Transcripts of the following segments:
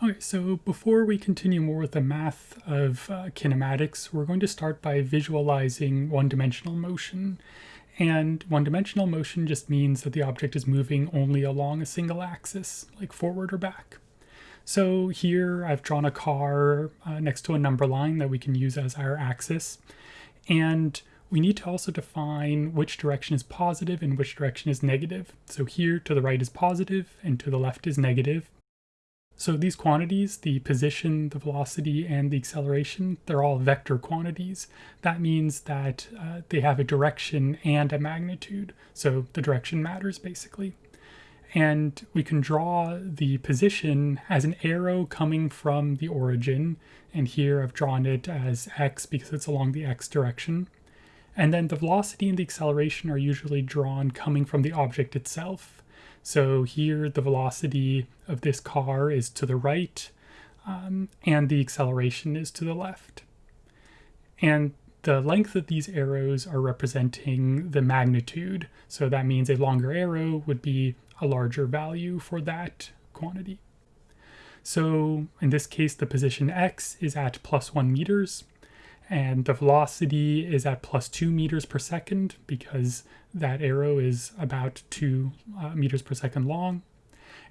Okay, so before we continue more with the math of uh, kinematics, we're going to start by visualizing one-dimensional motion. And one-dimensional motion just means that the object is moving only along a single axis, like forward or back. So here I've drawn a car uh, next to a number line that we can use as our axis. And we need to also define which direction is positive and which direction is negative. So here to the right is positive and to the left is negative. So these quantities, the position, the velocity, and the acceleration, they're all vector quantities. That means that uh, they have a direction and a magnitude. So the direction matters basically. And we can draw the position as an arrow coming from the origin. And here I've drawn it as x because it's along the x direction. And then the velocity and the acceleration are usually drawn coming from the object itself. So here the velocity of this car is to the right um, and the acceleration is to the left. And the length of these arrows are representing the magnitude. So that means a longer arrow would be a larger value for that quantity. So in this case, the position x is at plus one meters and the velocity is at plus two meters per second because that arrow is about two uh, meters per second long.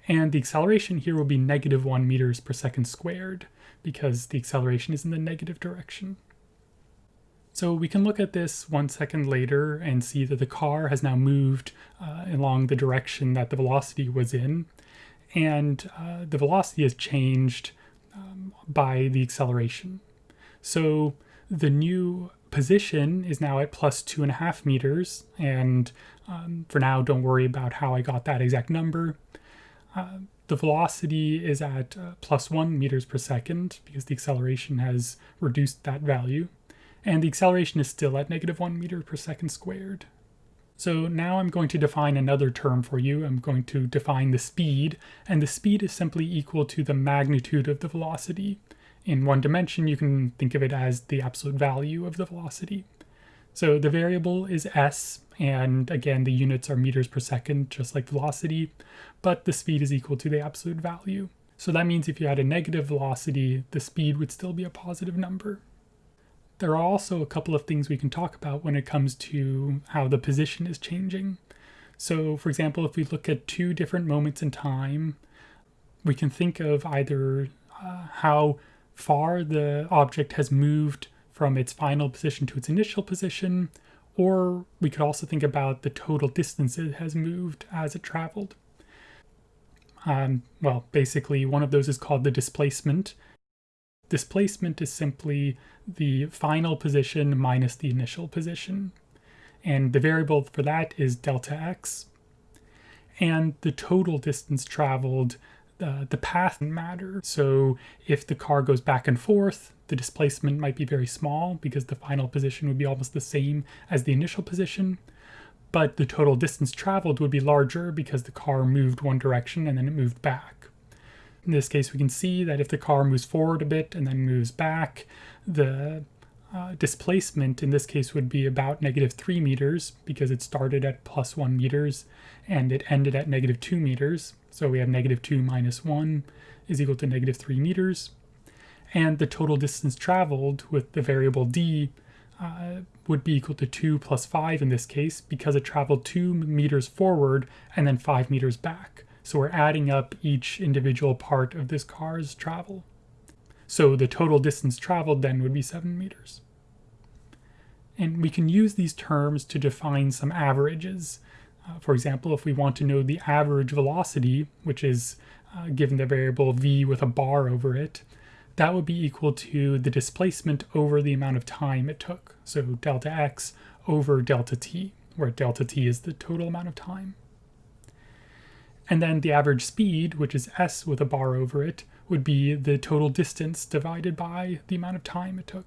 And the acceleration here will be negative one meters per second squared because the acceleration is in the negative direction. So we can look at this one second later and see that the car has now moved uh, along the direction that the velocity was in. And uh, the velocity has changed um, by the acceleration. So the new position is now at plus two and a half meters. And um, for now, don't worry about how I got that exact number. Uh, the velocity is at uh, plus one meters per second because the acceleration has reduced that value. And the acceleration is still at negative one meter per second squared. So now I'm going to define another term for you. I'm going to define the speed, and the speed is simply equal to the magnitude of the velocity in one dimension, you can think of it as the absolute value of the velocity. So the variable is s, and again, the units are meters per second, just like velocity, but the speed is equal to the absolute value. So that means if you had a negative velocity, the speed would still be a positive number. There are also a couple of things we can talk about when it comes to how the position is changing. So for example, if we look at two different moments in time, we can think of either uh, how far the object has moved from its final position to its initial position, or we could also think about the total distance it has moved as it traveled. Um, well, basically, one of those is called the displacement. Displacement is simply the final position minus the initial position. And the variable for that is delta x. And the total distance traveled the path matter. So if the car goes back and forth, the displacement might be very small because the final position would be almost the same as the initial position. But the total distance traveled would be larger because the car moved one direction and then it moved back. In this case, we can see that if the car moves forward a bit and then moves back, the uh, displacement in this case would be about negative 3 meters because it started at plus 1 meters and it ended at negative 2 meters. So we have negative 2 minus 1 is equal to negative 3 meters. And the total distance traveled with the variable d uh, would be equal to 2 plus 5 in this case because it traveled 2 meters forward and then 5 meters back. So we're adding up each individual part of this car's travel. So the total distance traveled then would be 7 meters. And we can use these terms to define some averages. Uh, for example, if we want to know the average velocity, which is uh, given the variable v with a bar over it, that would be equal to the displacement over the amount of time it took. So delta x over delta t, where delta t is the total amount of time. And then the average speed, which is s with a bar over it, would be the total distance divided by the amount of time it took.